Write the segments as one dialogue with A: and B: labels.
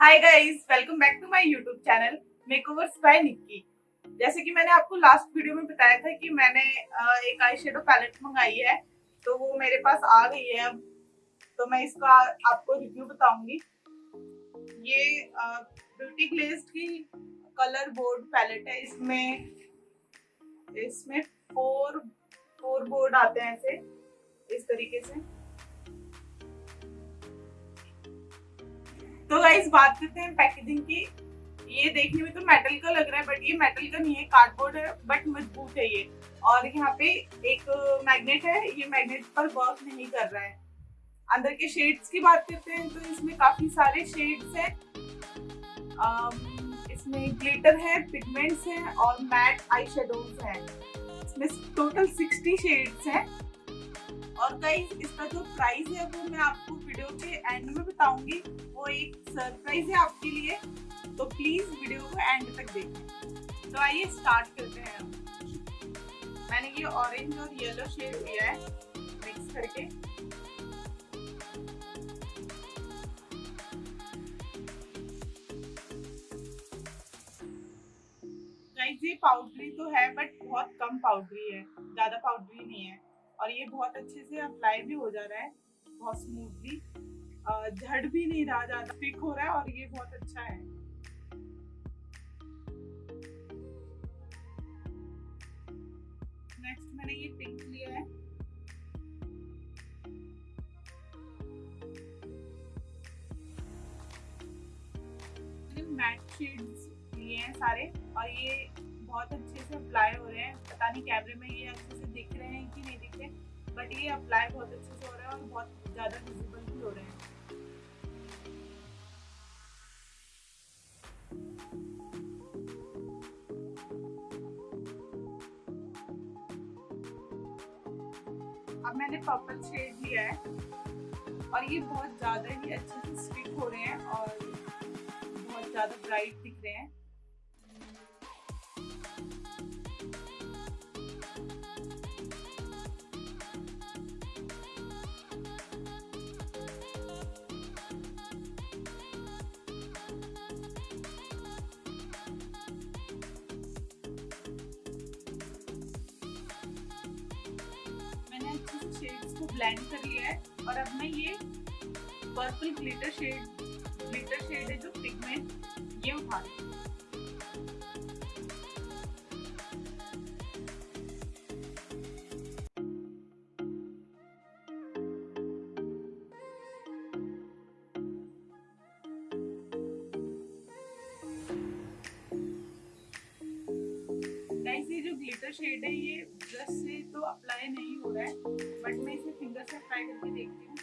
A: Hi guys welcome back to my YouTube channel makeovers by Nikki जैसे कि मैंने आपको लास्ट वीडियो में बताया था कि मैंने एक आई शेडो पैलेट मंगाई है तो वो मेरे पास आ गई है अब। तो मैं इसका आपको रिव्यू बताऊँगी। ये ब्यूटी ग्लेज्ड की कलर बोर्ड पैलेट है। इसमें इसमें फोर फोर बोर्ड आते हैं ऐसे, इस तरीके से। तो गाइस बात करते हैं पैकेजिंग की। ये देखने में तो मेटल का लग रहा है बट ये मेटल का नहीं है कार्डबोर्ड है बट मज़बूत है ये। और यहाँ पे एक मैग्नेट है, ये मैग्नेट पर वर्क नहीं कर रहा है। अंदर के शेड्स की बात करते हैं तो इसमें काफ़ी सारे शेड्स हैं। इसमें ग्लिटर है पिगमेंट्स हैं, और मैट आई शेडोज हैं। इसमें टोटल सिक्सटी शेड्स हैं। और गाइस इसका जो प्राइस है वो मैं आपको वीडियो के एंड में बताऊँगी। वो एक सरप्राइज़ है आपके लिए। तो प्लीज़ वीडियो को एंड तक देखें तो आइए स्टार्ट करते हैं मैंने ये ऑरेंज और येलो शेड लिया है। मिक्स करके। ये पाउडरी तो है बट बहुत कम पाउडरी है। ज़्यादा पाउडरी नहीं है। और ये बहुत अच्छे से अप्लाई भी हो जा रहा है, बहुत स्मूथली झड़ भी नहीं रहा, ज़्यादा थिक हो रहा है और ये बहुत अच्छा है। नेक्स्ट मैंने ये पिंक लिया है। मैट शेड्स लिए हैं सारे और ये बहुत अच्छे से अप्लाई हो रहे हैं। पता नहीं कैमरे में ये अच्छे से दिख रहे हैं कि नहीं दिख रहे बट ये अप्लाई बहुत अच्छे से हो रहा है और बहुत ज़्यादा विजिबल भी हो रहे हैं। अब मैंने पर्पल शेड लिया है और ये बहुत ज़्यादा ही अच्छे से स्टिक हो रहे हैं और बहुत ज़्यादा ब्राइट दिख रहे हैं। शेड्स को ब्लेंड कर लिया है और अब मैं ये purple glitter shade glitter shade है जो पिगमेंट ये उठा रही हूँ। ये जो शेड है ये ब्रश से तो अप्लाई नहीं हो रहा है बट मैं इसे फिंगर से अप्लाई करके देखती हूँ।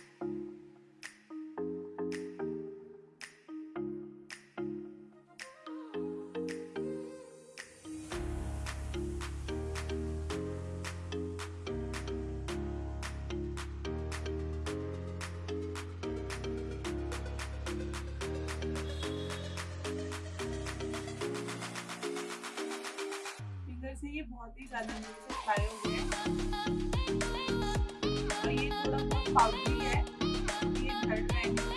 A: से ये बहुत ही ज़्यादा मेरे से फ्राई हो गए और ये थोड़ा बहुत पाउडरी है। ये थर्ड रहे हैं।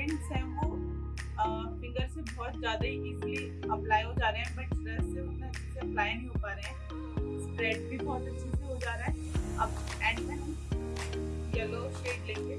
A: पिगमेंट्स हैं वो फिंगर से बहुत ज़्यादा इजीली अप्लाई हो जा रहे हैं बट ब्रश से उतना अच्छे से अप्लाई नहीं हो पा रहे हैं। स्प्रेड भी बहुत अच्छे से हो जा रहा है। अब एंड में हम येलो शेड लेंगे।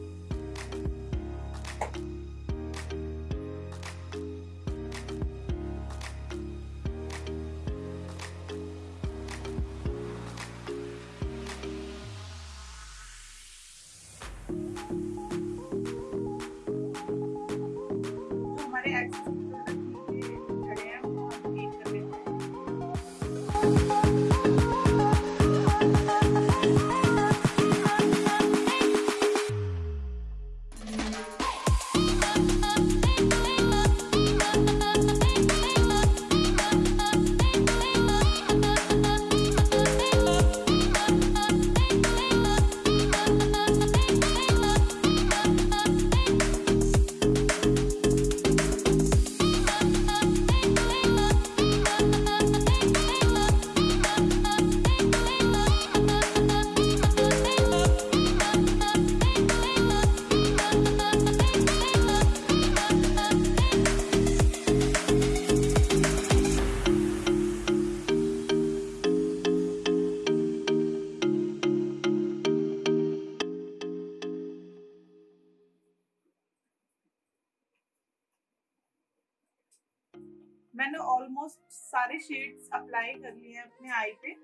A: मैंने ऑलमोस्ट सारे शेड्स अप्लाई कर लिए हैं अपने आई पे।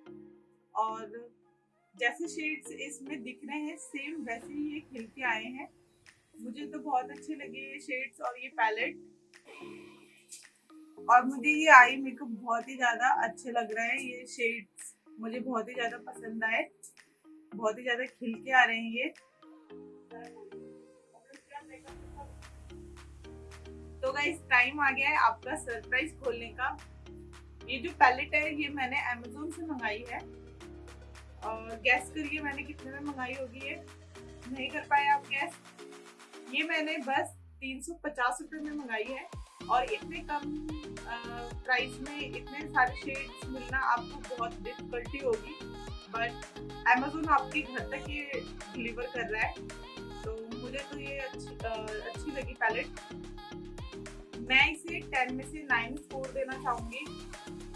A: और जैसे शेड्स इसमें दिख रहे हैं सेम वैसे ही ये खिल के आए हैं। मुझे तो बहुत अच्छे लगे ये शेड्स और ये पैलेट और मुझे ये आई मेकअप बहुत ही ज़्यादा अच्छे लग रहे हैं, ये शेड्स मुझे बहुत ही ज़्यादा पसंद आए। बहुत ही ज़्यादा खिल के आ रहे हैं ये। तो गाइस टाइम आ गया है आपका सरप्राइज़ खोलने का। ये जो पैलेट है, ये मैंने अमेजोन से मंगाई है। और गैस करिए मैंने कितने में मंगाई होगी ये। नहीं कर पाए आप गैस ये मैंने बस तीन सौ पचास में मंगाई है। और इतने कम प्राइस में इतने सारे शेड्स मिलना आपको बहुत डिफिकल्टी होगी। बट अमेजोन आपके घर तक ये डिलीवर कर रहा है। तो मुझे तो ये अच्छी अच्छी लगी पैलेट मैं इसे टेन में से नाइन स्कोर देना चाहूँगी।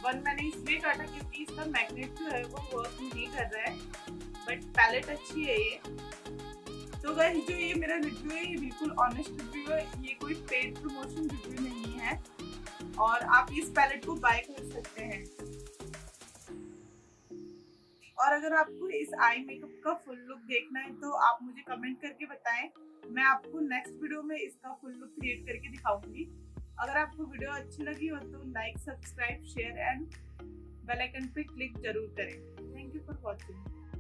A: वन मैंने इसलिए काटा क्योंकि इसका मैग्नेट जो है वो वर्क नहीं कर रहा है बट पैलेट अच्छी है ये। तो गैस जो ये मेरा रिव्यू है, ये बिल्कुल ऑनेस्ट रिव्यू है। ये कोई पेड प्रमोशन रिव्यू नहीं है। और आप इस पैलेट को बाय कर सकते हैं। और अगर आपको इस आई मेकअप का फुल लुक देखना है तो आप मुझे कमेंट करके बताएँ। मैं आपको नेक्स्ट वीडियो में इसका फुल लुक क्रिएट करके दिखाऊँगी। अगर आपको वीडियो अच्छी लगी हो तो like subscribe share and bell icon पे क्लिक ज़रूर करें. Thank you for watching